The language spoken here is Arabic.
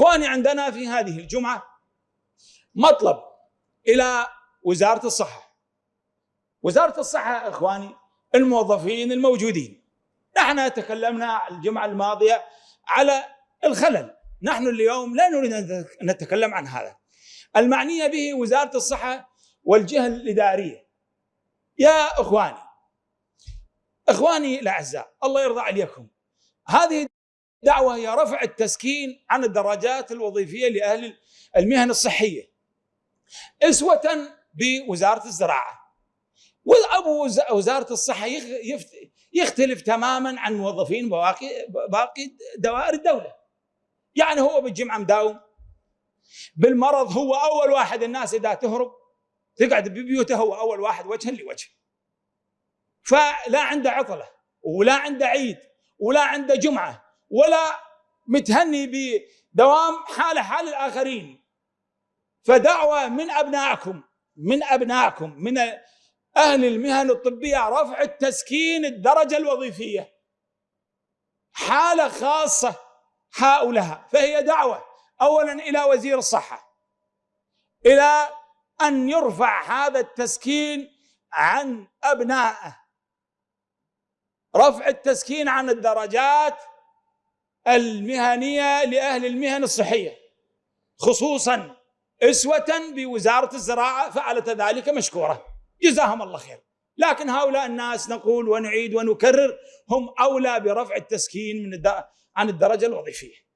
إخواني عندنا في هذه الجمعة مطلب إلى وزارة الصحة. وزارة الصحة إخواني الموظفين الموجودين. نحن تكلمنا الجمعة الماضية على الخلل. نحن اليوم لا نريد أن نتكلم عن هذا. المعنية به وزارة الصحة والجهة الإدارية. يا إخواني إخواني الأعزاء الله يرضى عليكم. هذه دعوة هي رفع التسكين عن الدرجات الوظيفية لأهل المهن الصحية. إسوة بوزارة الزراعة. وابو وزارة الصحة يختلف تماما عن موظفين باقي باقي دوائر الدولة. يعني هو بالجمعة مداوم. بالمرض هو أول واحد الناس إذا تهرب تقعد ببيوته هو أول واحد وجها لوجه. فلا عنده عطلة ولا عنده عيد ولا عنده جمعة. ولا متهني بدوام حاله حال الآخرين. فدعوة من أبنائكم من أبنائكم من أهل المهن الطبية رفع التسكين الدرجة الوظيفية. حالة خاصة هؤلاء. فهي دعوة اولا إلى وزير الصحة إلى أن يرفع هذا التسكين عن أبنائه. رفع التسكين عن الدرجات المهنية لأهل المهن الصحية خصوصا أسوة بوزارة الزراعة فعلت ذلك مشكورة. جزاهم الله خير. لكن هؤلاء الناس نقول ونعيد ونكرر هم أولى برفع التسكين من عن الدرجة الوظيفية.